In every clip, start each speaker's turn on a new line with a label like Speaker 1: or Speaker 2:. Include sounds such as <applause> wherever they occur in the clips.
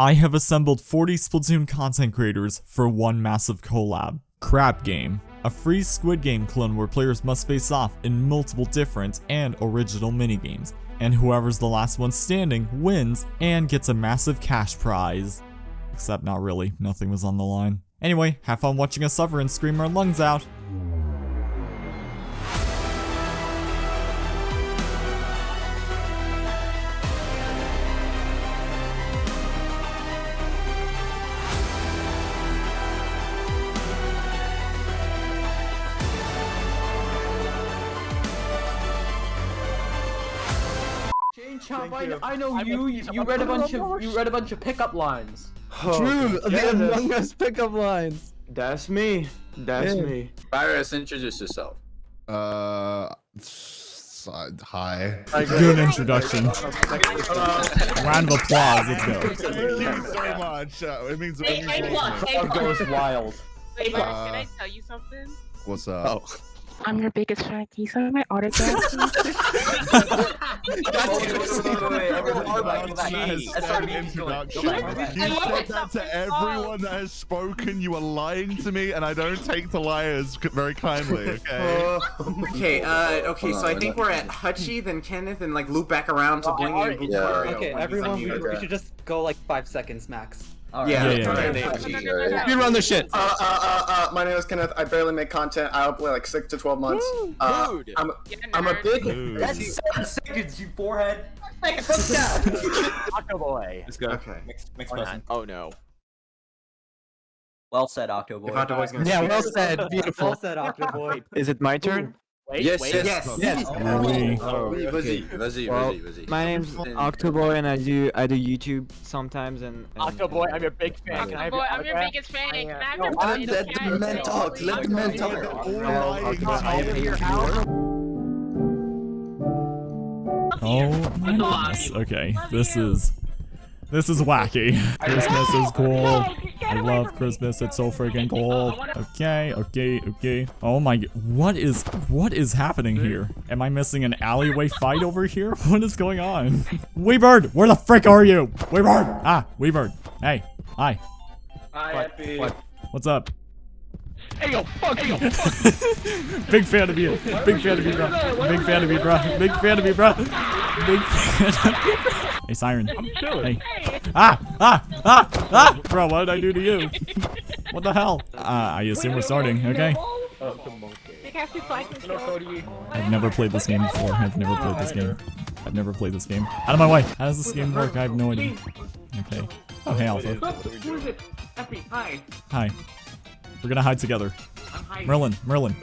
Speaker 1: I have assembled 40 Splatoon content creators for one massive collab. Crab Game. A free Squid Game clone where players must face off in multiple different and original minigames, and whoever's the last one standing wins and gets a massive cash prize. Except not really, nothing was on the line. Anyway, have fun watching us suffer and scream our lungs out.
Speaker 2: Know, I know you. You, you read a bunch of you read a bunch of pickup lines. <laughs>
Speaker 3: True,
Speaker 4: yeah,
Speaker 3: the
Speaker 4: that's-
Speaker 3: Among Us pickup lines.
Speaker 4: That's me. That's
Speaker 3: Yeah.
Speaker 4: me.
Speaker 5: Virus, introduce yourself.
Speaker 6: Uh, s- uh, hi.
Speaker 1: Good introduction. <laughs> Round of applause, let's go.
Speaker 6: Thank you so much. Uh, it means, it
Speaker 7: Hey,
Speaker 6: means
Speaker 7: hey, look, hey,
Speaker 2: goes wild.
Speaker 7: Wait, Mark,
Speaker 6: Uh,
Speaker 7: can I tell you something?
Speaker 6: What's up?
Speaker 3: Oh.
Speaker 8: I'm your biggest fan. Can you sign my autograph? <laughs> please?
Speaker 6: That's an introduction. You said that to everyone that has spoken. You are lying to me, and I don't take the liars very kindly. Okay.
Speaker 4: okay, uh, okay, so I think we're at Hutchie, then Kenneth, and like loop back around to Blingy and
Speaker 5: Yeah.
Speaker 9: Okay, everyone, we, we should just go like five seconds max.
Speaker 4: Yeah,
Speaker 1: Yeah, yeah, yeah.
Speaker 4: Hutchie.
Speaker 3: Speed run the shit.
Speaker 10: Uh, uh, uh, uh, my name is Kenneth. I barely make content. I upload like six to twelve months. Uh,
Speaker 5: Dude.
Speaker 10: I'm, I'm a big.
Speaker 6: Dude.
Speaker 2: That's seven seconds, you forehead. <laughs>
Speaker 9: Octo boy.
Speaker 5: Let's go.
Speaker 4: Okay.
Speaker 9: Next, next person.
Speaker 5: not? Oh no.
Speaker 9: Well said, Octo boy.
Speaker 4: Octoboy's gonna
Speaker 3: Yeah, well said. Beautiful.
Speaker 9: Well said, Octo boy.
Speaker 3: Is it my turn?
Speaker 5: Yes, yes,
Speaker 4: Yes.
Speaker 3: Yes.
Speaker 1: Oui.
Speaker 5: Oh,
Speaker 6: okay.
Speaker 5: Oh, oh, vas-y, vas-y,
Speaker 3: Well,
Speaker 5: vas-y, vas-y.
Speaker 3: My name's
Speaker 5: Then-
Speaker 3: Octoboy and I do I do YouTube sometimes and, and
Speaker 9: Octo boy, I'm your big fan.
Speaker 7: Octo Boy, I'm your biggest fan. Can I have
Speaker 9: No,
Speaker 7: your
Speaker 9: I'm
Speaker 7: biggest
Speaker 9: let the men talk, let the men
Speaker 6: They're all lying to me.
Speaker 1: Oh my goodness. Okay, this is this is wacky. Christmas is cool. I love Christmas. It's so freaking cool. Okay, okay, okay. Oh my, what is what is happening here? Am I missing an alleyway fight over here? <laughs> What is going on? Weebird, where the frick are you? Weebird, ah, Weebird. Hey, hi.
Speaker 2: Hi, Epi.
Speaker 3: what?
Speaker 1: What's up? Hey yo, fuck you. <laughs> Big fan of you. Big fan of you, bro. Big fan of you, bro. Big fan of you, bro. Big fan of you, bro. Hey, Siren. I'm chilling. Hey. Ah, ah, ah, ah. Bro, what did I do to you? What the hell? Uh, I assume we're starting, okay? I've never played this game before. I've never played this game. I've never played this game. Out of my way. How does this game work? I have no idea. Okay. Oh, hey, Alpha.
Speaker 2: Who is it? Epi, hi.
Speaker 1: Hi. We're gonna hide together. Merlin, Merlin.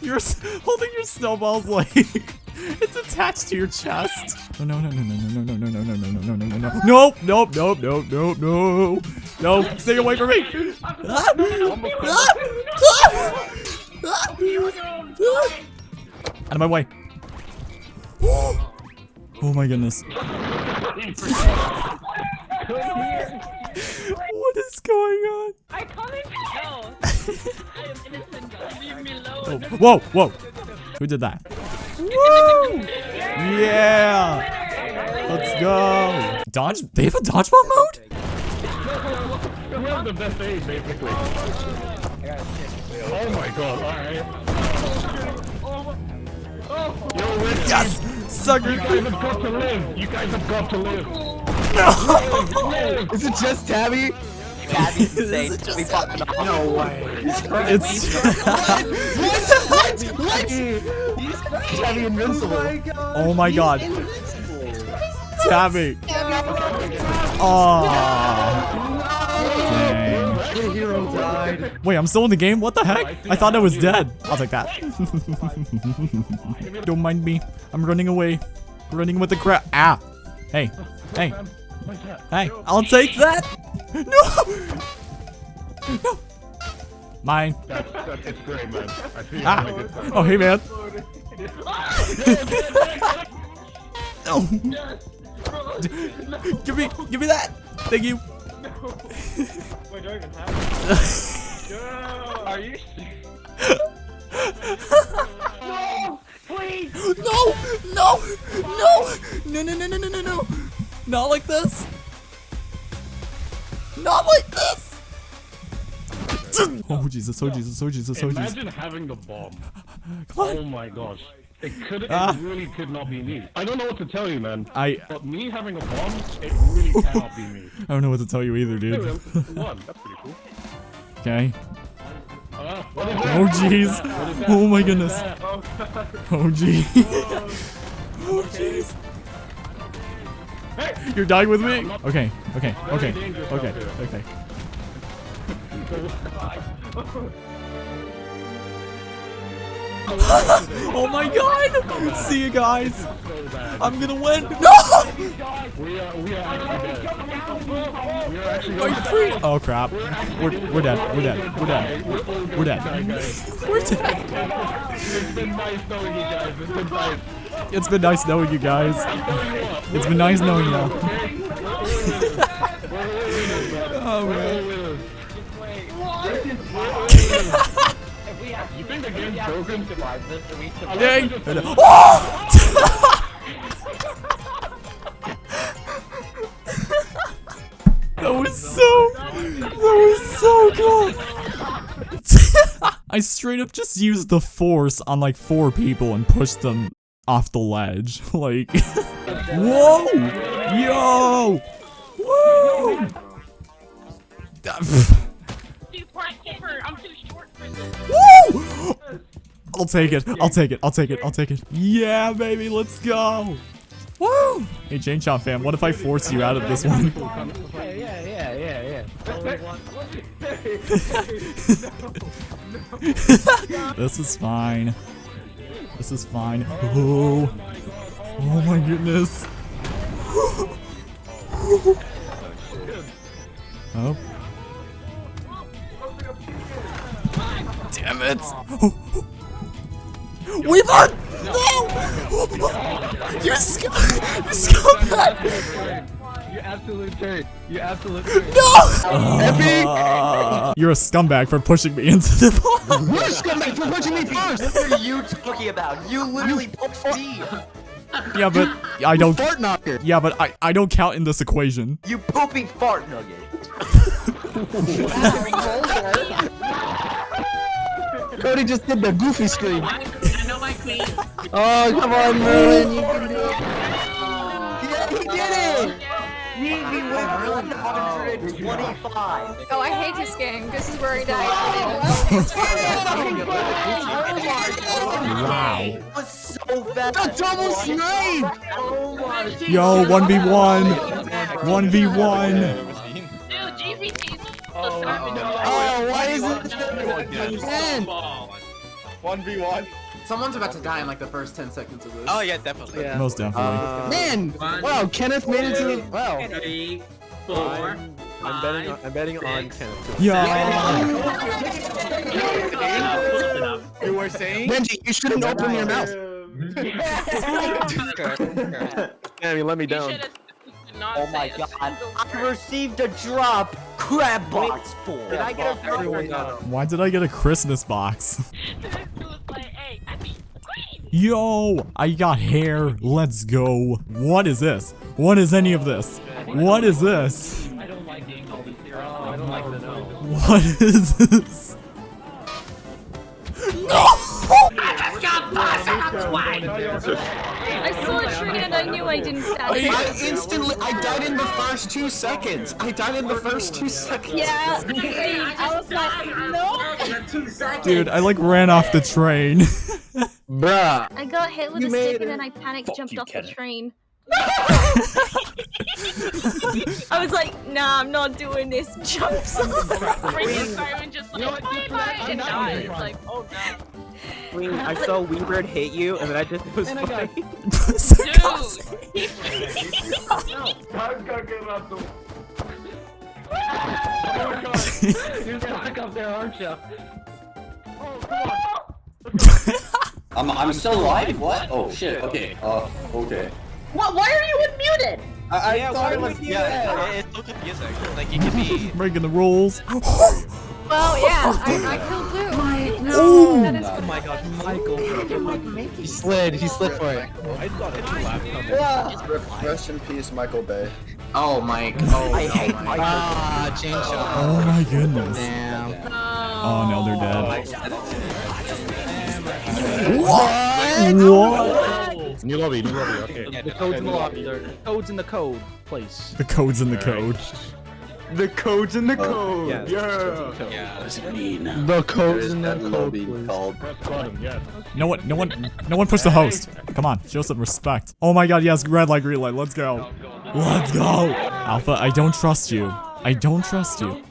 Speaker 1: You're holding your snowballs like it's attached to your chest. Oh no no no no no no no no no no no no no no no Nope nope nope nope nope no no stay away from me. Ah! Ah! Ah! Ah! Out of my way. Oh my goodness. What is going on?
Speaker 7: I come in. Leave me alone.
Speaker 1: Oh. Whoa, whoa. Who did that? Woo! Yeah! Let's go! Dodge? They have a dodgeball mode?
Speaker 11: We
Speaker 12: have the best aid, basically. Oh my god, alright.
Speaker 11: Yo,
Speaker 1: Yes! Sucker! You guys have
Speaker 12: got to live! You guys have got to live!
Speaker 1: No!
Speaker 12: <laughs>
Speaker 3: Is it just Tabby?
Speaker 9: Tabby's insane. We fucking
Speaker 4: No way.
Speaker 1: It's
Speaker 3: Tabby invincible.
Speaker 1: oh my god. Tabby. Oh. Dang.
Speaker 3: The hero died.
Speaker 1: Wait, I'm still in the game? What the heck? I thought I was dead. I'll take that. <laughs> Don't mind me. I'm running away. Running with the crap. Ah. Hey. Hey. Hey. I'll take that. No! No! Mine. That's, that's great, man. I see ah. you. Oh, hey, man. no! No. give me, give me that! Thank you. No. Wait, do I even have no. <laughs>
Speaker 2: Are you
Speaker 1: No! Please! No! No! No! No, no, no, no, no, no! Not like this! Not like this! Oh Jesus, oh Jesus, oh Jesus, oh Jesus.
Speaker 12: Imagine having the bomb. Oh my gosh. It could, it
Speaker 1: Ah.
Speaker 12: really could not be me. I don't know what to tell you, man.
Speaker 1: I-
Speaker 12: But me having a bomb, it really cannot be me. <laughs>
Speaker 1: I don't know what to tell you either, dude.
Speaker 12: One. <laughs> That's pretty cool.
Speaker 1: Okay.
Speaker 12: Uh, what is that?
Speaker 1: Oh jeez.
Speaker 12: What is that?
Speaker 1: Oh my
Speaker 12: What is
Speaker 1: goodness. Oh jeez. <laughs> Oh jeez. You're dying with me? Okay, okay, okay, okay, okay. <laughs> oh my god! See you guys! I'm gonna win! <laughs> No!
Speaker 12: We are, we are actually dead. We are actually
Speaker 1: Are you free? Oh crap. We're, we're dead. We're dead. We're dead. We're dead. <laughs> We're dead.
Speaker 12: It's been nice knowing you guys. It's been nice.
Speaker 1: It's been nice knowing you guys. It's been nice knowing you. oh man.
Speaker 12: You think the game's <laughs> broken?
Speaker 1: Dang. <laughs> Oh! <laughs> that was so. That was so cool. I straight up just used the force on like four people and pushed them off the ledge. <laughs> Like, <laughs> whoa, yo, woo.
Speaker 7: Too bright for I'm too short for this.
Speaker 1: Woo! I'll take it. I'll take it. I'll take it. I'll take it. Yeah, baby, let's go. Woo! Hey, Chain Chomp fam, what if I force you out of this one? <laughs>
Speaker 9: Yeah, yeah, yeah, yeah.
Speaker 1: this is fine. This is fine. Oh, oh my goodness. <gasps> Oh. Damn it. <gasps> We won! No! <gasps> You sc- <laughs> you scumbag!
Speaker 9: You absolute turd. You absolute <laughs> turd.
Speaker 1: No! Uh, <laughs> you're a scumbag for pushing me into the ball. <laughs>
Speaker 9: You're a scumbag for pushing me first! What are you talking about? You literally pushed me!
Speaker 1: yeah, but I don't.
Speaker 9: Fart knocker!
Speaker 1: Yeah, but I I don't count in this equation.
Speaker 9: You pooping fart nugget! Cody just did the goofy scream.
Speaker 7: I know my queen.
Speaker 9: Oh, come on, Merlin, you can do it. Yeah, he did it! He, he went 125.
Speaker 13: Oh, I hate this game. This is where he died.
Speaker 1: Wow.
Speaker 9: It was so fast. The double snipe! Oh
Speaker 1: Yo, one v one. One v one.
Speaker 7: Dude, GVT's
Speaker 9: Oh, why is it again?
Speaker 4: 1v1. Someone's about to die in like the first 10 seconds of this.
Speaker 9: Oh yeah, definitely. Yeah.
Speaker 1: Most definitely.
Speaker 9: Uh, man, wow, Kenneth made it to the wow.
Speaker 7: Three, four,
Speaker 9: I'm betting on, I'm betting on Kenneth.
Speaker 1: Yeah. <laughs>
Speaker 4: You were saying?
Speaker 9: Benji, you shouldn't open your mouth. Damn, <laughs> <laughs> you let me down.
Speaker 7: Oh
Speaker 9: my god. I received a drop. Crab box full. Did I get a
Speaker 1: Why did I get a Christmas box? <laughs>
Speaker 7: like, hey, I beat the queen.
Speaker 1: Yo, I got hair. Let's go. What is this? What is any of this? What is this?
Speaker 9: I don't like getting all these theories. I don't like to know.
Speaker 1: What is this? <laughs> No!
Speaker 7: I
Speaker 13: saw a tree and I knew I didn't stand it.
Speaker 10: I instantly, I died in the first two seconds. I died in the first two seconds.
Speaker 13: Yeah, I was like, no.
Speaker 1: Dude, I like ran off the train. <laughs>
Speaker 9: Bruh.
Speaker 13: I got hit with
Speaker 9: You
Speaker 13: a stick and then I panicked, jumped off the train. I was like, nah, I'm not doing this. Jumps off.
Speaker 7: Freaking fireman just like, bye bye, and died. It's like, oh no.
Speaker 9: Queen, I saw Weebird hit you, and then I just it was funny.
Speaker 12: You're stuck up there, aren't you?
Speaker 14: I'm, I'm still alive? What? Oh shit, okay. Uh, okay.
Speaker 7: What? Why are you unmuted?
Speaker 14: I, I
Speaker 9: Yeah,
Speaker 14: thought
Speaker 9: why
Speaker 14: it was,
Speaker 9: would you
Speaker 14: yeah.
Speaker 9: do It's so confusing. Like, you can be... <laughs>
Speaker 1: Breaking the rules. <laughs>
Speaker 13: Well, yeah, I, I <laughs> killed Blue.
Speaker 1: Ooh.
Speaker 13: That is
Speaker 9: Oh my god, Michael. He slid, he slid for it. I thought it was
Speaker 10: Rest in peace, Michael Bay.
Speaker 4: Oh, Mike. Oh,
Speaker 9: I
Speaker 4: no,
Speaker 9: hate
Speaker 4: Mike.
Speaker 9: Michael. Ah, Uh, chain shot.
Speaker 1: Oh my goodness.
Speaker 9: Damn.
Speaker 1: Oh no, they're dead.
Speaker 9: What?
Speaker 1: What? <laughs>
Speaker 12: New lobby, new lobby, okay.
Speaker 11: Yeah, the code's in the lobby. The code's in the code place.
Speaker 1: The code's in the code.
Speaker 3: The code's in the uh, code.
Speaker 11: Yeah.
Speaker 3: Yeah.
Speaker 14: What does it mean?
Speaker 9: The code's in the code.
Speaker 14: lobby called.
Speaker 12: Yeah.
Speaker 1: No one, no one, no one push the host. Come on, show some respect. Oh my god, yes, red light, green light, let's go. Let's go. Alpha, I don't trust you. I don't trust you.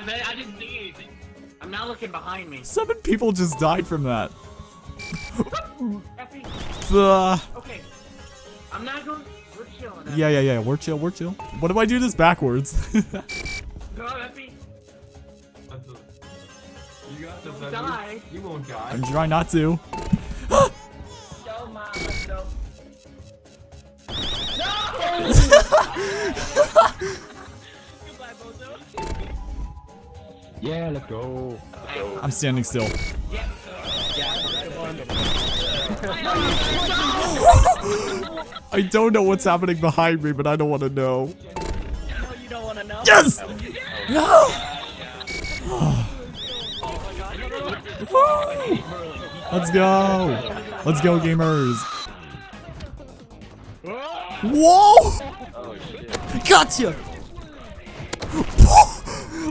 Speaker 4: What just? I didn't see anything. I'm not looking behind me.
Speaker 1: Seven people just died from that. Uh,
Speaker 4: okay. I'm not going. We're chilling.
Speaker 1: Yeah, yeah, yeah, we're chill, we're chill. What if I do this backwards? <laughs>
Speaker 4: Go, Effie. You got this, Effie. Die. You won't die.
Speaker 1: I'm trying not to.
Speaker 4: Go, Mom. Let's go.
Speaker 12: Yeah, let's go.
Speaker 1: I'm standing still. <laughs> I don't know what's happening behind me, but I don't want to know.
Speaker 7: No, you don't want to know.
Speaker 1: Yes! No! <gasps> Let's go! Let's go, gamers! Whoa! Oh, gotcha!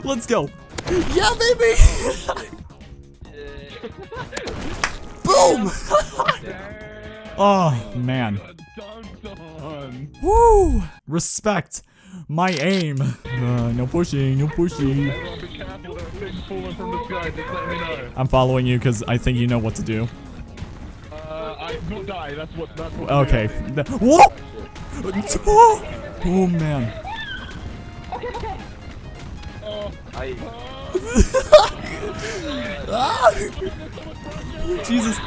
Speaker 1: <gasps> Let's go! Yeah, <laughs> baby! Boom! <laughs> oh, man. Woo! Respect my aim. Uh, no pushing, no pushing. I'm following you because I think you know what to do. okay. Whoa! Oh, man. Okay, okay. Ah! <laughs> Jesus.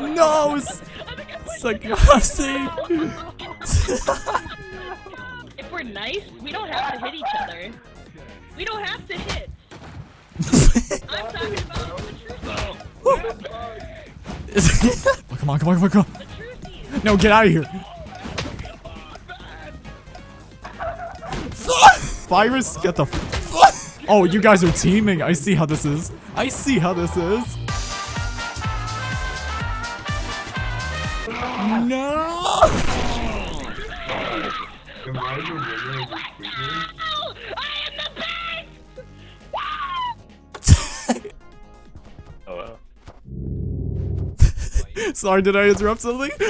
Speaker 1: No! s- Sakasi!
Speaker 7: If we're nice, we don't have to hit each other. We don't have to hit. I'm talking about the truth.
Speaker 1: oh, <laughs> come on, come on, come on, come on. No, get out of here. <laughs> Virus, get the f- Oh, you guys are teaming. I see how this is. I see how this is. No! Oh, <laughs> Sorry, did I interrupt something? <laughs>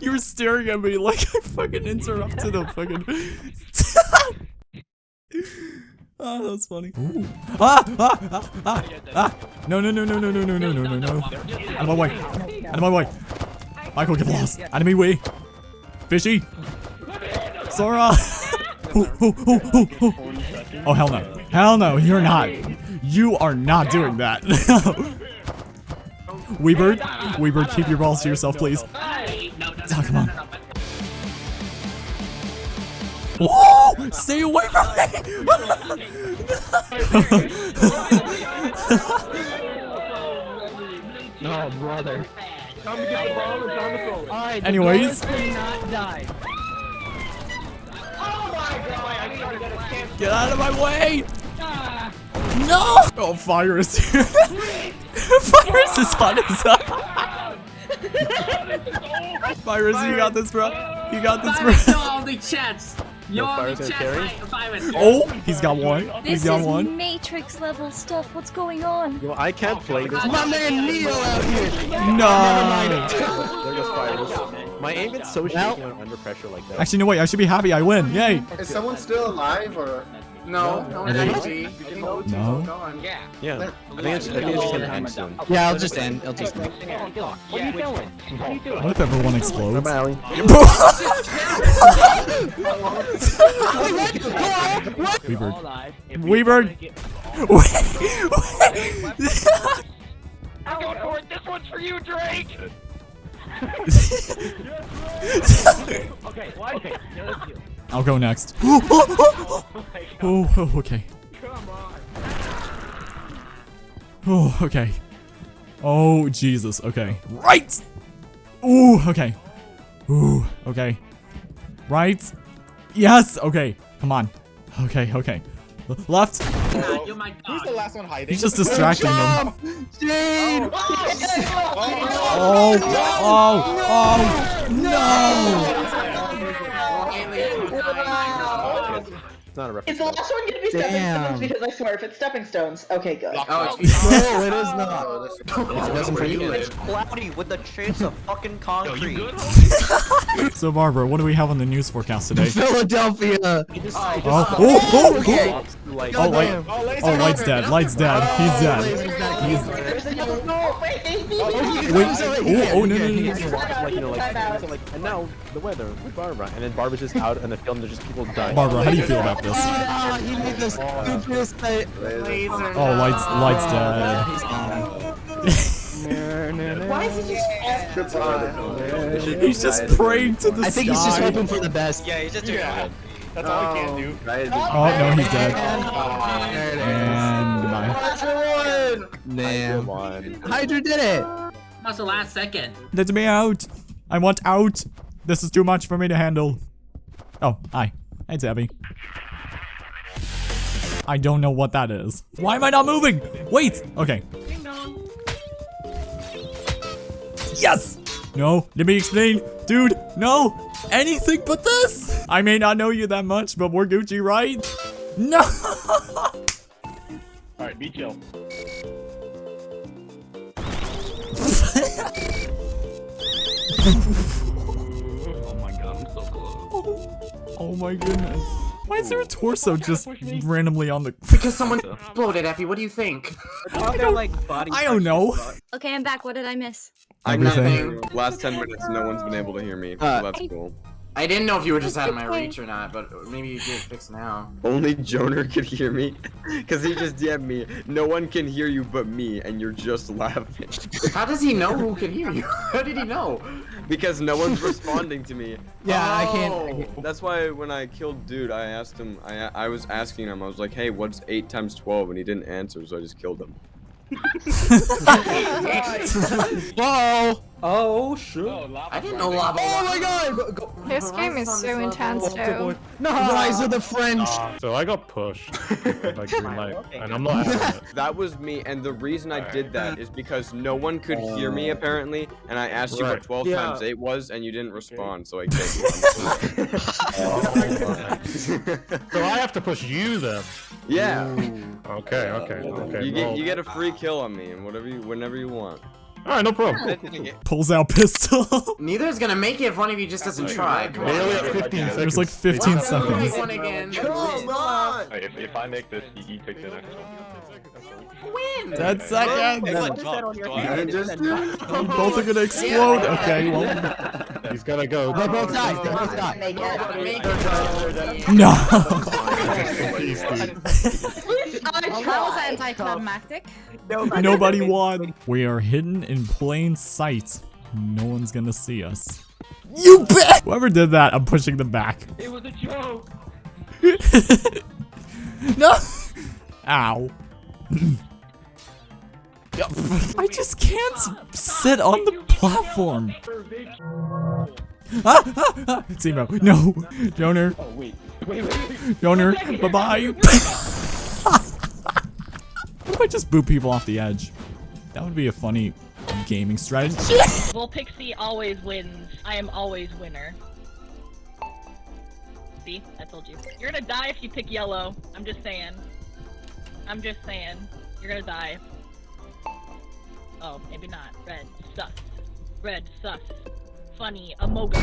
Speaker 1: you were staring at me like I fucking interrupted a fucking. Oh, that's funny. Ooh. Ah, ah, ah, ah, ah. No, no, no, no, no, no, no, no, no, no, no. Out of my way. Out of my way. Michael, get lost. Enemy way. Fishy. Sora. Oh, hell no. Hell no, you're not. You are not doing that. <laughs> Weebird, Weebird, keep your balls to yourself, please. Oh, come on. Whoa! Stay away from me!
Speaker 11: No, <laughs> oh, brother.
Speaker 12: Time to get the ball and time to throw it.
Speaker 11: Alright,
Speaker 1: Anyways.
Speaker 11: not die.
Speaker 1: Get out of my way! No! Oh, Virus. Virus is <laughs> on his side. <laughs> Virus, you got this, bro. You got this, bro.
Speaker 4: all the chats. Yo, all the chats. Virus.
Speaker 1: Oh, he's got one. He's
Speaker 13: This
Speaker 1: got
Speaker 13: is. Matrix level stuff. What's going on?
Speaker 15: Yo, I can't play this.
Speaker 9: My man Neo out here.
Speaker 1: No.
Speaker 15: There goes fire. My aim is so shaky when I'm under pressure like that.
Speaker 1: Actually, no, wait. I should be happy. I win. Yay.
Speaker 10: Is someone still alive or?
Speaker 4: No, no,
Speaker 1: Are they-
Speaker 4: no,
Speaker 1: No.
Speaker 4: Yeah.
Speaker 15: Yeah, I think it's, I think it's just gonna end soon.
Speaker 9: Yeah, I'll just end. I'll just end.
Speaker 11: What are you doing? What are you doing?
Speaker 1: What if everyone explodes?
Speaker 15: Bye, Allie. <laughs>
Speaker 1: Weebird. Weebird.
Speaker 7: I'm going for it. This one's for you, Drake.
Speaker 11: Okay, okay. Now let's do.
Speaker 1: I'll go next. oh, oh, okay. Oh, okay. Oh, Jesus. Okay. Right! Ooh, okay. Ooh, okay. Right? Yes! Okay. Come on. Okay, okay. L- left.
Speaker 6: Oh my god. Who's the last one hiding?
Speaker 1: He's just distracting them.
Speaker 9: Jade!
Speaker 1: Oh, oh, oh, oh, no!
Speaker 15: It's not a reference.
Speaker 16: Is the last one gonna be stepping
Speaker 9: Damn.
Speaker 16: stones? Because I swear, if it's stepping stones, okay, good.
Speaker 4: Oh,
Speaker 9: No, it is not.
Speaker 15: Oh, it wasn't for you.
Speaker 17: It's cloudy with a chance of fucking concrete. <laughs>
Speaker 1: So, Barbara, what do we have on the news forecast today?
Speaker 9: Philadelphia.
Speaker 1: Oh, oh, oh,
Speaker 9: Okay.
Speaker 1: oh, oh, light, oh, light's oh, dead, light's dead, oh, he's dead. He's
Speaker 16: There's another no, wait,
Speaker 1: Wait, oh, oh, no, no, no, no.
Speaker 15: Like, you know, like, like, and now the weather with Barbara, and then Barbara's just out in the film. There's just people dying.
Speaker 1: Barbara, how do you feel about this?
Speaker 9: Ah, he made the stupidest thing.
Speaker 1: Oh, light's, light's dead.
Speaker 16: Why is he just
Speaker 1: He's just praying to the
Speaker 9: I think he's just hoping for the best.
Speaker 17: Yeah, he's just doing
Speaker 6: Yeah. That's all he can do.
Speaker 1: Oh, no, he's dead. And goodbye.
Speaker 9: Damn.
Speaker 15: One.
Speaker 9: Hydra did it.
Speaker 17: That's the last second.
Speaker 1: Let me out. I want out. This is too much for me to handle. Oh, hi. Hey, Tabby. I don't know what that is. Why am I not moving? Wait. Okay. Yes! No, let me explain. Dude, no! Anything but this! I may not know you that much, but we're Gucci, right? <laughs> No!
Speaker 12: Alright, be chill.
Speaker 11: Oh my god, I'm so close.
Speaker 1: oh my goodness. Why is there a torso just randomly on the...
Speaker 4: Because someone <laughs> exploded, Effie. What do you think?
Speaker 1: I don't, I don't know.
Speaker 13: Okay, I'm back. What did I miss?
Speaker 1: Everything.
Speaker 18: Last 10 minutes, no one's been able to hear me.
Speaker 9: Uh,
Speaker 18: so that's cool.
Speaker 4: I didn't know if you were just out of my reach or not, but maybe you did fix now.
Speaker 18: Only Joner could hear me. Because he just DM'd me. No one can hear you but me, and you're just laughing.
Speaker 4: How does he know who can hear you? <laughs> How did he know?
Speaker 18: Because no one's responding to me. <laughs>
Speaker 9: Yeah, I
Speaker 4: Oh.
Speaker 9: can't.
Speaker 18: That's why when I killed dude, I asked him, I, I was asking him, I was like, hey, what's 8 times 12? And he didn't answer, so I just killed him. <laughs>
Speaker 9: Whoa!
Speaker 2: Oh, shoot.
Speaker 4: Oh, I didn't know lava.
Speaker 9: Oh my god! Go-
Speaker 13: This game is so intense, too.
Speaker 9: No, Rise of the French.
Speaker 12: Uh, so I got pushed. like green <laughs> light, and I'm not having it.
Speaker 18: That was me, and the reason I did that is because no one could hear me oh. apparently, and I asked you what 12
Speaker 2: Yeah.
Speaker 18: times 8 was, and you didn't respond, so I killed you. <laughs>
Speaker 12: Oh, so I have to push you then.
Speaker 18: Yeah,
Speaker 12: Okay, okay, okay.
Speaker 18: you get you get a free kill on me, and whatever you whenever you want.
Speaker 12: Alright, no problem.
Speaker 1: Pulls out pistol. <laughs>
Speaker 4: Neither is gonna make it if one of you just doesn't try. Come
Speaker 12: Nearly
Speaker 4: on.
Speaker 12: at 15 seconds.
Speaker 1: There's like 15 seconds.
Speaker 4: Make one again.
Speaker 12: If, if I make this, he, he takes the next one.
Speaker 4: Win.
Speaker 1: 10 seconds.
Speaker 18: Just-
Speaker 1: Both are gonna explode. Okay, well. <laughs>
Speaker 12: He's gotta go.
Speaker 9: They both died. They both died.
Speaker 16: Make it.
Speaker 4: Make it.
Speaker 1: No. <laughs>
Speaker 13: How was that anticlimactic?
Speaker 1: Nobody won. We are hidden in plain sight. No one's gonna see us. You bet! Whoever did that, I'm pushing them back.
Speaker 11: It was a joke. <laughs>
Speaker 1: no! Ow. <laughs> I just can't sit on the platform. Ah, ah, ah. Zemo, no. Joner.
Speaker 11: Oh wait, wait, wait. wait.
Speaker 1: Joner, bye-bye. <laughs> what if I just boot people off the edge? That would be a funny gaming strategy. <laughs>
Speaker 7: Well, Pixie always wins. I am always winner. See? I told you. You're gonna die if you pick yellow. I'm just saying. I'm just saying. You're gonna die. Oh, maybe not. Red. Sus. Red. Sus. Funny. Amoga.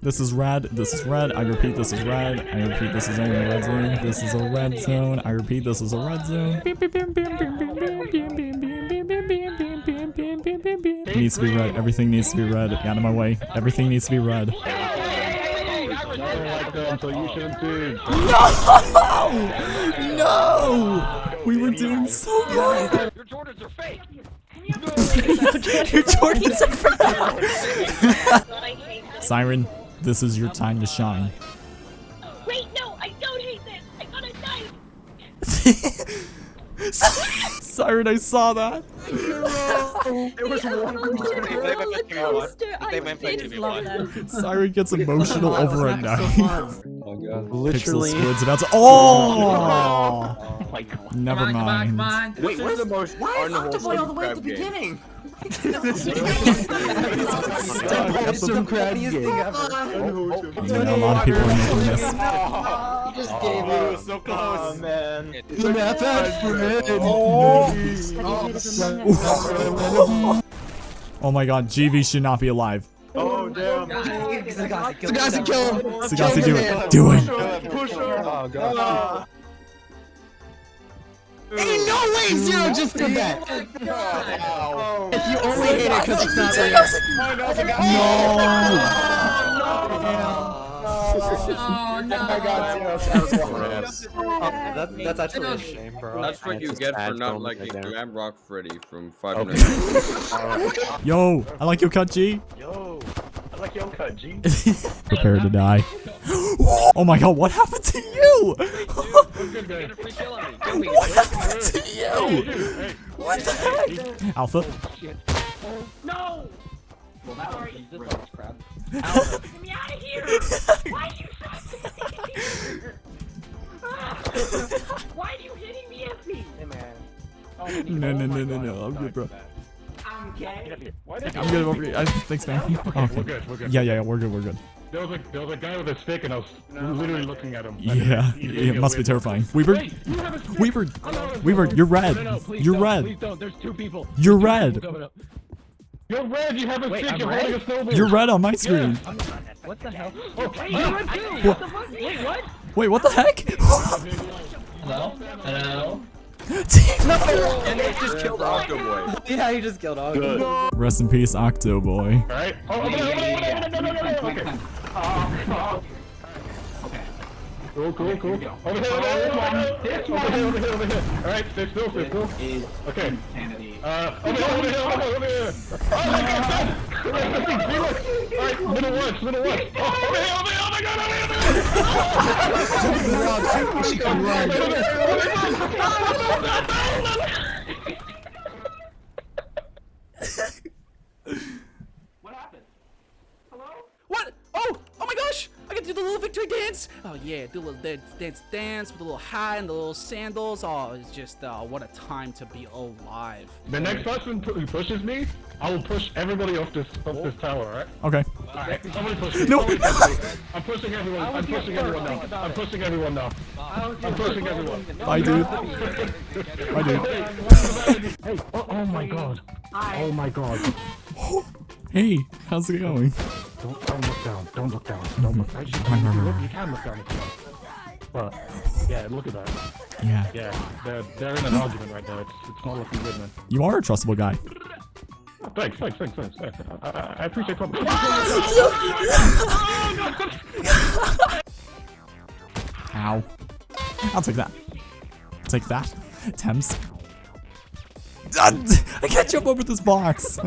Speaker 1: This is red. This is red. I repeat, this is red. I repeat, this is only a red zone. This is a red zone. I repeat, this is a red zone. It needs to be red. Everything needs to be red. Get out of my way. Everything needs to be red.
Speaker 12: so you shouldn't do.
Speaker 1: No! No! We were doing so good.
Speaker 11: Your Jordans are
Speaker 1: Siren, this is your time to shine.
Speaker 7: Wait, no, I don't hate this. I got a knife.
Speaker 1: Siren, I saw that.
Speaker 16: It was one.
Speaker 1: Siren gets <laughs> emotional over a knife.
Speaker 18: Oh <laughs> god.
Speaker 1: Pixel
Speaker 3: Literally.
Speaker 1: squid's about to. Oh! oh! Never
Speaker 17: Come on, come on, come
Speaker 1: mind.
Speaker 17: on.
Speaker 4: Wait, what is
Speaker 18: the most
Speaker 4: Why is Octoboy all the way at the
Speaker 18: crab game.
Speaker 4: beginning?
Speaker 9: Some crab game.
Speaker 1: I mean, a lot of people are making this.
Speaker 10: just gave up.
Speaker 18: Oh, so close.
Speaker 10: Oh man.
Speaker 9: The math ads for men.
Speaker 1: Oh my god, GV should not be alive.
Speaker 10: Oh damn.
Speaker 9: Sagasi, kill him.
Speaker 1: Sagasi, do it. Do it.
Speaker 10: Push her.
Speaker 15: Oh god. Ah.
Speaker 9: Ain't no way Zero just did that.
Speaker 10: Oh.
Speaker 9: If you only hate it because it's not real.
Speaker 17: Oh no.
Speaker 10: I got zero.
Speaker 3: That, that's actually a shame, bro.
Speaker 18: That's what you
Speaker 3: It's
Speaker 18: get
Speaker 3: sad
Speaker 18: for not
Speaker 3: films
Speaker 18: liking
Speaker 3: right there.
Speaker 18: Glam Rock Freddy from Five
Speaker 3: Okay.
Speaker 18: Nights. <laughs>
Speaker 1: Yo, I like your cut, G.
Speaker 12: Yo, I like your cut, G. <laughs>
Speaker 1: Prepare to die. <gasps> oh my god, what happened to you? <laughs> what happened to you? What the heck? Alpha?
Speaker 7: No!
Speaker 2: Sorry. <laughs>
Speaker 7: Get me out of here! Why are you Why are you hitting me at me?
Speaker 2: Hey man.
Speaker 1: No, no, no, no, no. I'm good, bro.
Speaker 7: I'm gay.
Speaker 12: Why did
Speaker 1: I'm good over. I- Thanks, man.
Speaker 12: Okay,
Speaker 1: Okay.
Speaker 12: we're good, we're good.
Speaker 1: Yeah, yeah, yeah, we're good, we're good.
Speaker 12: There was a there was a guy with a stick, and I was literally looking at him.
Speaker 1: Yeah, it must be terrifying. Weaver?
Speaker 12: Wait, you have a stick.
Speaker 1: Weaver,
Speaker 12: no, no,
Speaker 1: Weaver, you're red.
Speaker 12: No, no, please
Speaker 1: You're
Speaker 12: don't,
Speaker 1: red.
Speaker 12: Please don't. There's two people.
Speaker 1: You're
Speaker 12: two
Speaker 1: red.
Speaker 12: people. You're red. You have a
Speaker 2: Wait,
Speaker 12: stick.
Speaker 2: I'm
Speaker 12: You're
Speaker 2: red?
Speaker 12: holding a snowball.
Speaker 1: You're red on my screen.
Speaker 2: What the hell?
Speaker 12: Oh,
Speaker 7: Wait,
Speaker 12: you're red too.
Speaker 7: what the fuck? Wait, what?
Speaker 1: Wait, what the heck? <laughs> <laughs>
Speaker 17: Hello? Hello?
Speaker 18: And they just killed Octoboy.
Speaker 9: Yeah, you just killed Ogre.
Speaker 1: Rest in peace, Octo Boy.
Speaker 12: All right. Oh, over there, over there, over there, no, no, no, no, okay. Cool, cool, cool. Over here, over there, over there, over here, over here, over here. All right, stay still, stay still. Okay. Uh, over here, over here, over here, over here. Oh my God! <laughs> All right, little watch, little watch. Oh, over here, over here, my God, over here, over here.
Speaker 9: She can run. <laughs>
Speaker 2: What happened? Hello?
Speaker 19: What? Oh! Oh my gosh! I can do the little victory dance! Oh yeah, do a little dance, dance, dance with the little hat and the little sandals. Oh, it's just, uh, what a time to be alive.
Speaker 12: The next person who pushes me, I will push everybody off this off this tower, alright?
Speaker 1: Okay.
Speaker 12: Alright, somebody push me.
Speaker 1: No.
Speaker 12: Somebody push me. I'm pushing everyone. I'm pushing everyone now. I'm pushing everyone now. I'm pushing everyone.
Speaker 1: Bye, dude. Bye, dude.
Speaker 12: Hey, oh, oh my god. Oh my god. <gasps>
Speaker 1: Hey, how's it going?
Speaker 12: Don't, don't look down. Don't look down. Don't look down. You,
Speaker 1: Run, run,
Speaker 12: you, look, you can look down if you want. But, yeah, look at that.
Speaker 1: Yeah.
Speaker 12: Yeah, they're, they're in an argument right now. It's, it's not looking good, man.
Speaker 1: You are a trustable guy.
Speaker 12: Oh, Thanks, thanks, thanks, thanks. thanks. I, I, I appreciate ah, compliment. <laughs> <laughs>
Speaker 1: Ow. I'll take that. Take that. Thames. <laughs> I can't jump over this box.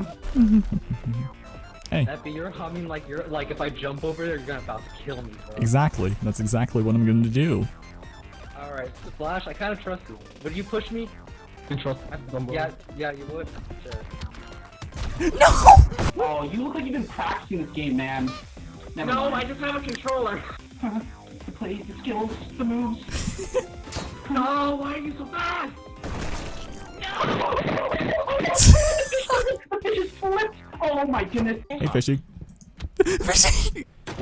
Speaker 1: Hey,
Speaker 2: Epi, you're humming like you're like if I jump over there, you're gonna about to kill me. Bro.
Speaker 1: exactly. That's exactly what I'm going to do.
Speaker 2: All right, Flash, I kind of trust you. Would you push me?
Speaker 12: Trust
Speaker 2: Yeah, yeah, you would. Sure. <laughs>
Speaker 1: No!
Speaker 11: Oh, you look like you've been practicing this game, man. Never
Speaker 7: No,
Speaker 11: mind.
Speaker 7: I just have a controller. <laughs>
Speaker 11: The plays, the skills, the moves. <laughs>
Speaker 7: No, why are you so fast?
Speaker 11: it just flipped. Oh my goodness.
Speaker 1: Hey, Fishy. Fishy! <laughs>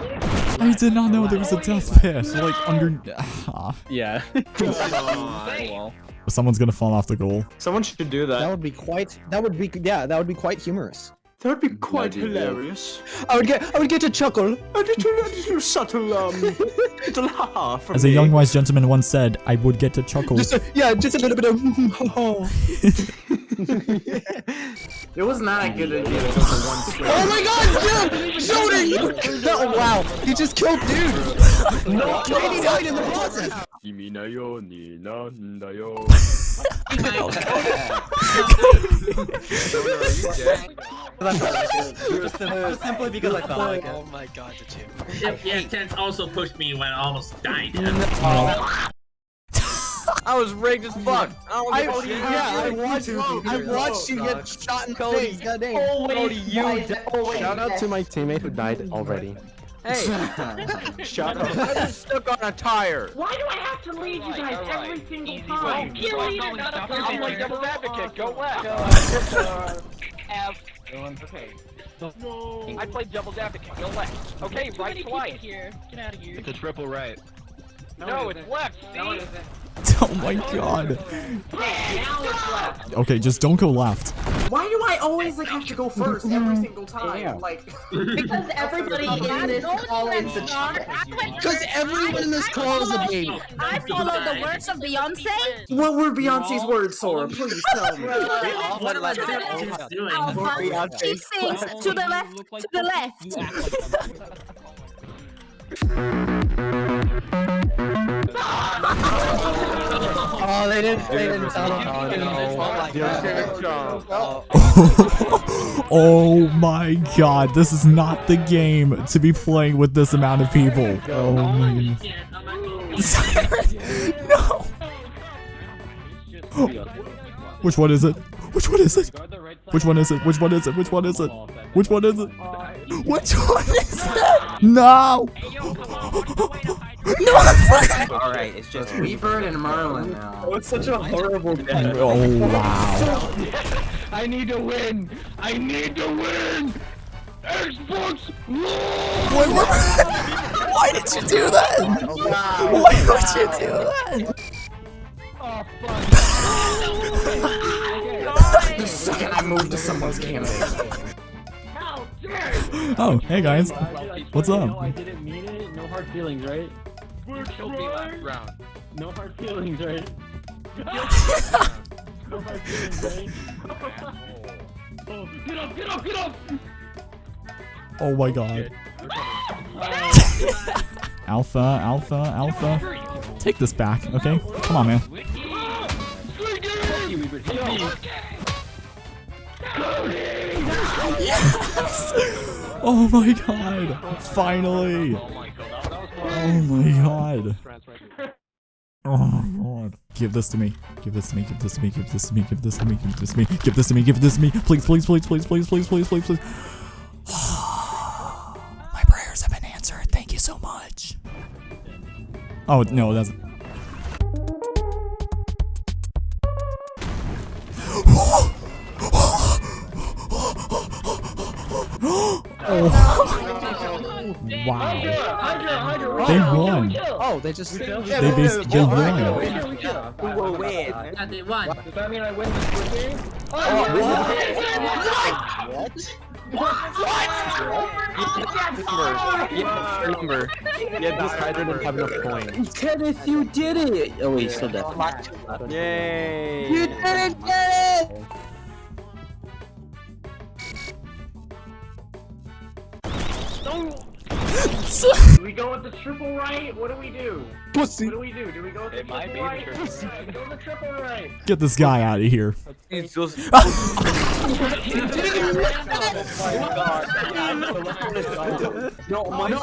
Speaker 1: I did not know there was a death pit, like, under... Ah. <sighs>
Speaker 3: Yeah. <laughs>
Speaker 1: Someone's gonna fall off the goal.
Speaker 3: Someone should do
Speaker 9: That
Speaker 3: that.
Speaker 9: would be quite. That would be. Yeah, that would be quite humorous.
Speaker 10: That would be quite
Speaker 18: Maybe,
Speaker 10: hilarious.
Speaker 9: I would get. I would get a chuckle.
Speaker 10: A little, a little subtle, um, little ha from
Speaker 1: As a
Speaker 10: me.
Speaker 1: young wise gentleman once said, I would get a chuckle.
Speaker 9: Just a, yeah, just a little bit of. oh <laughs> <laughs>
Speaker 4: It was not a good idea to go for one <laughs> swing.
Speaker 9: my God, dude! Shoulder, you. Oh wow, he just killed dude. No, 89 in the process.
Speaker 18: 君 just, sim
Speaker 3: just <laughs> simply because I felt like it.
Speaker 17: Oh my god, the two. Yeah, Tense also pushed me when I almost died. <laughs>
Speaker 3: I was rigged as fuck. I,
Speaker 9: I
Speaker 3: oh,
Speaker 9: yeah, I watched, I watched you get shot in the Cody, face. Cody,
Speaker 15: Cody, you. Shout out to my teammate who died already.
Speaker 3: Hey!
Speaker 15: Shut up.
Speaker 3: I was stuck on a tire.
Speaker 11: Why do I have to lead you guys right, every right.
Speaker 7: single
Speaker 11: time?
Speaker 7: Way. You lead another
Speaker 11: I'm like
Speaker 7: double advocate, go left.
Speaker 11: F Okay. No. I played devil's advocate. Go left. Okay,
Speaker 7: Too
Speaker 11: right
Speaker 7: many
Speaker 11: twice.
Speaker 7: people here. Get out of here.
Speaker 17: It's a triple right.
Speaker 11: No, it's left. See? <laughs>
Speaker 1: Oh my god.
Speaker 11: Now it's left.
Speaker 1: Okay, just don't go left.
Speaker 4: Why do I always like have to go first every mm-hmm. single time? Like
Speaker 13: Because <laughs> everybody in this call is a
Speaker 9: Because everyone in this call is a baby.
Speaker 13: I follow the words of Beyonce.
Speaker 4: what were Beyonce's words, Sora? Please tell me. <laughs>
Speaker 13: Alpha, she sings to the left, to the left.
Speaker 9: Oh, they didn't. They didn't tell him. <laughs>
Speaker 1: oh my god, this is not the game to be playing with this amount of people. Oh my goodness. <laughs> no. Which one is it? Which one is it? Which one is it? Which one is it? Which one is it? Which one is it? Which one is it? No! <laughs>
Speaker 4: Alright, it's just Weebird and Merlin now.
Speaker 15: Oh, it's such a horrible oh, death.
Speaker 1: Oh wow.
Speaker 12: I need to win. I need to win. Xbox.
Speaker 1: Wait. <laughs> Why did you do that? Oh, Why would you do that?
Speaker 4: Oh, the second <laughs> I move to someone's canvas.
Speaker 1: Oh, hey guys. What's up?
Speaker 12: I didn't mean it. No hard feelings, right?
Speaker 11: Killed me last round.
Speaker 12: No hard feelings, right? <laughs> no hard feelings, right? Oh, get up, get up, get up!
Speaker 1: Oh my god. <laughs> Alpha, alpha, alpha. Take this back, okay? Come on, man. <laughs> Yes! Oh my god! Finally! Oh my god! Oh my god. Give this to me. Give this to me. Give this to me. Give this to me. Give this to me. Give this to me. Give this to me. Give this to me. Please, please, please, please, please, please, please, please, please. <sighs> My prayers have been answered. Thank you so much. Oh, no, that's. Won.
Speaker 9: Oh, they just.
Speaker 1: They bas- they won.
Speaker 3: Who will win?
Speaker 11: Yeah, they won. Does that mean I win this quiz game?
Speaker 15: Oh, yeah, remember. Yeah, this guy didn't have enough coins.
Speaker 9: Kenneth, you did it. Oh wait, still dead.
Speaker 3: Yay!
Speaker 9: You didn't get it.
Speaker 11: Do <laughs> we go with the triple right? What do we do?
Speaker 9: Pussy.
Speaker 11: What do we do? Do we go with the triple right? We go with the triple right.
Speaker 1: Get this guy out of here.
Speaker 3: He's just.
Speaker 15: No, my
Speaker 9: No,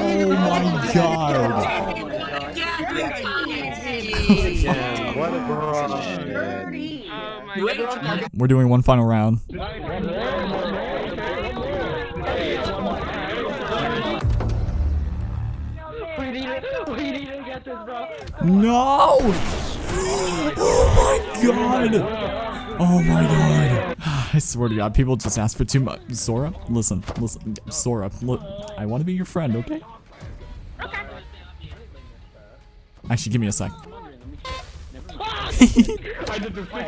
Speaker 1: Oh my god.
Speaker 15: Yeah, what a bro.
Speaker 1: We're doing one final round.
Speaker 12: We need it. We need to get this, bro.
Speaker 1: No! <gasps> Oh my god! Oh my god. <sighs> I swear to god, people just ask for too much. Sora, listen, listen. Sora, look, I want to be your friend, okay? okay? Actually, give me a sec.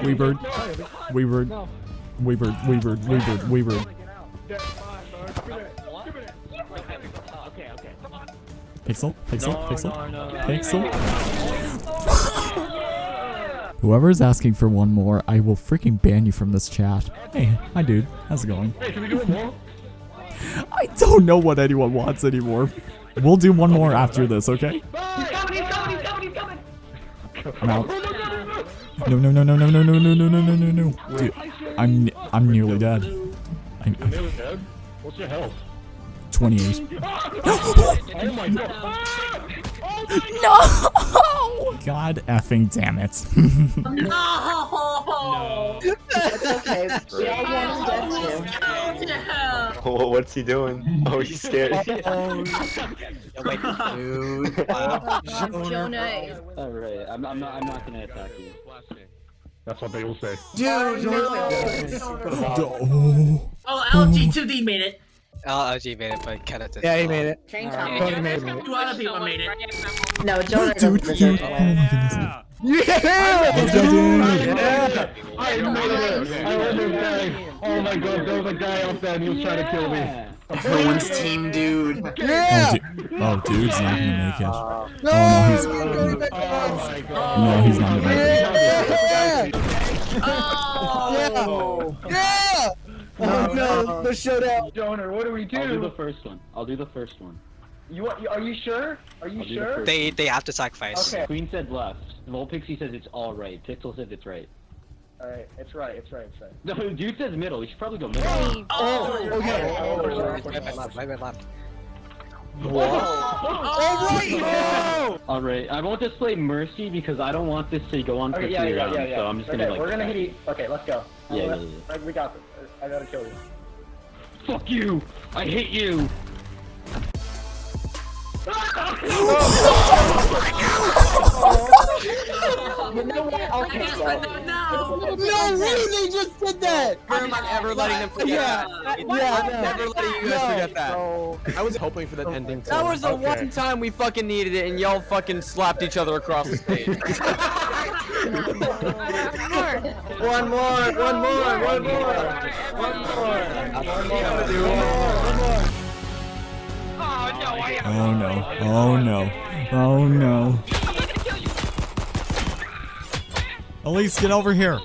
Speaker 1: Weebird. Weebird. Weebird. Weebird. Weebird. Weebird. Pixel? Pixel? Pixel? Pixel? Whoever is asking for one more, I will freaking ban you from this chat. Hey, hi dude. How's it going?
Speaker 12: Hey, should we do one more?
Speaker 1: I don't know what anyone wants anymore. We'll do one more after this, okay?
Speaker 11: He's coming, he's coming, he's coming, he's coming.
Speaker 1: I'm out. No, no, no, no, no, no, no, no, no, no, no, no, no. Dude, I'm I'm nearly dead. I'm,
Speaker 12: nearly dead? What's your health?
Speaker 1: 28.
Speaker 12: Oh my god.
Speaker 1: No! <laughs> God effing damn it.
Speaker 13: No.
Speaker 9: It's okay. <laughs>
Speaker 15: Oh, <laughs> what's he doing? Oh, he's scared.
Speaker 13: Dude. Jonah.
Speaker 11: Alright, I'm, I'm not. I'm not gonna attack you.
Speaker 12: That's what they will say.
Speaker 4: Dude,
Speaker 1: Oh.
Speaker 20: Oh, LG2D made it.
Speaker 9: LG made it, but Kenneth didn't. Yeah, he made it.
Speaker 13: Train
Speaker 20: Yeah,
Speaker 13: top.
Speaker 9: Tony made it.
Speaker 20: Two other people made it.
Speaker 13: No, Jonah
Speaker 1: Dude,
Speaker 13: doesn't
Speaker 1: dude,
Speaker 13: deserve
Speaker 1: oh my goodness.
Speaker 9: Yeah!
Speaker 1: Let's go, dude.
Speaker 12: I made it! I was this guy! Oh my god, there was a guy out there and he was trying to kill me.
Speaker 4: No one's team, dude.
Speaker 9: Yeah!
Speaker 1: Oh, du- oh, dude's not gonna make it.
Speaker 9: Oh, no!
Speaker 1: Oh, he's-
Speaker 9: Go back to
Speaker 12: Oh my god.
Speaker 1: No, he's not gonna make it.
Speaker 9: Yeah!
Speaker 13: Oh.
Speaker 9: Yeah! Oh. Oh <laughs> no, the showdown.
Speaker 11: Donor, what do we do?
Speaker 15: I'll do
Speaker 11: do?
Speaker 15: the first one. I'll do the first one.
Speaker 11: You? Are you sure? Are you
Speaker 15: I'll do the
Speaker 11: sure?
Speaker 15: first
Speaker 9: They they have to sacrifice.
Speaker 11: Okay.
Speaker 15: Queen said left. Lol Pixie says it's all right. Pixel says it's right.
Speaker 11: Alright, it's right. It's right. It's right.
Speaker 15: No, <laughs> dude says middle. We should probably go middle.
Speaker 9: Oh, oh, oh, oh, okay.
Speaker 11: Oh,
Speaker 9: My bad left, my bad left.
Speaker 11: Alright! <laughs>
Speaker 15: All right. I won't display mercy because I don't want this to go on for
Speaker 11: Okay,
Speaker 15: three
Speaker 11: yeah, yeah,
Speaker 15: rounds.
Speaker 11: yeah, yeah.
Speaker 15: So I'm just gonna like.
Speaker 11: We're gonna hit each. Okay, let's go.
Speaker 15: Yeah, yeah,
Speaker 11: yeah. We got this. I gotta kill you.
Speaker 15: Fuck you! I hate you! <laughs>
Speaker 9: Oh you know what? Okay. No, they just did that.
Speaker 3: I'm not ever letting them forget
Speaker 9: Yeah.
Speaker 3: that.
Speaker 9: Yeah,
Speaker 3: I'm never letting you guys
Speaker 9: No.
Speaker 3: forget that. I was hoping for that ending too. That was the
Speaker 9: Okay.
Speaker 3: one time we fucking needed it, and y'all fucking slapped each other across the stage. <laughs>
Speaker 9: One more, one more, one more, one more.
Speaker 1: Oh no. Oh no. Oh no. Elise, get over here.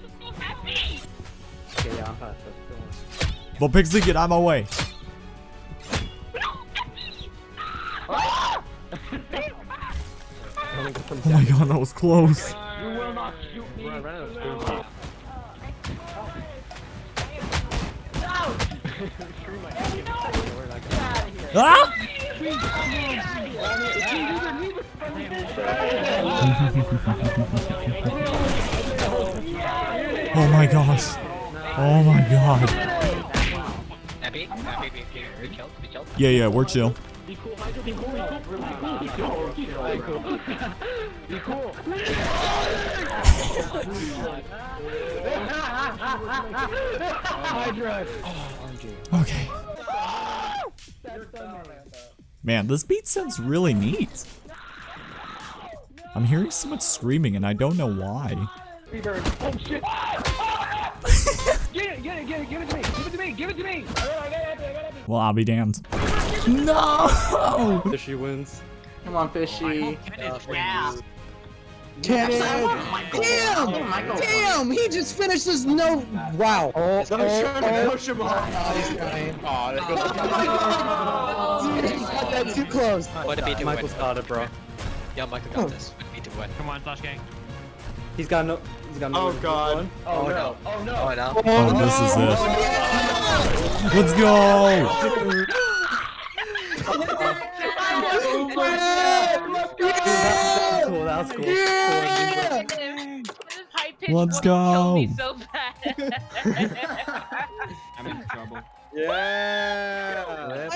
Speaker 1: Well, Pixie, get out of my way. Oh my god, that was close.
Speaker 11: You will not shoot me. <laughs>
Speaker 1: Oh my gosh. Oh my god.
Speaker 9: Be, be?
Speaker 1: Yeah, yeah, we're chill.
Speaker 11: Be cool, Michael. Be cool. Be cool. Be cool. Be cool. Be cool. Be cool. Hydra.
Speaker 1: Okay. Man, this beat sounds really neat. I'm hearing so much screaming and I don't know why.
Speaker 11: Oh shit. <laughs> get it, get it, get it, give it to me. Give it to me. Give it to me.
Speaker 1: Well, I'll be damned. No!
Speaker 3: Fishy wins.
Speaker 4: Come on, fishy.
Speaker 13: Yeah.
Speaker 9: Uh, Damn!
Speaker 13: Oh,
Speaker 9: Damn! Damn! He just finished his no. Wow. Oh, oh, oh, oh.
Speaker 3: He's trying to push him off.
Speaker 9: Oh, there goes <laughs> Dude, you got that too close.
Speaker 3: What a beat Michael's got it, bro.
Speaker 9: Yeah, Michael got this. What a beat to win.
Speaker 17: Come on, Flash Gang.
Speaker 3: He's got no. He's got no.
Speaker 4: Oh god.
Speaker 11: Oh, oh no. Oh no.
Speaker 9: Oh, no.
Speaker 1: Oh, oh this is it. Oh, Let's go!
Speaker 3: Cool, that was cool.
Speaker 1: Let's go! <laughs>
Speaker 17: I'm in trouble.
Speaker 18: Yeah.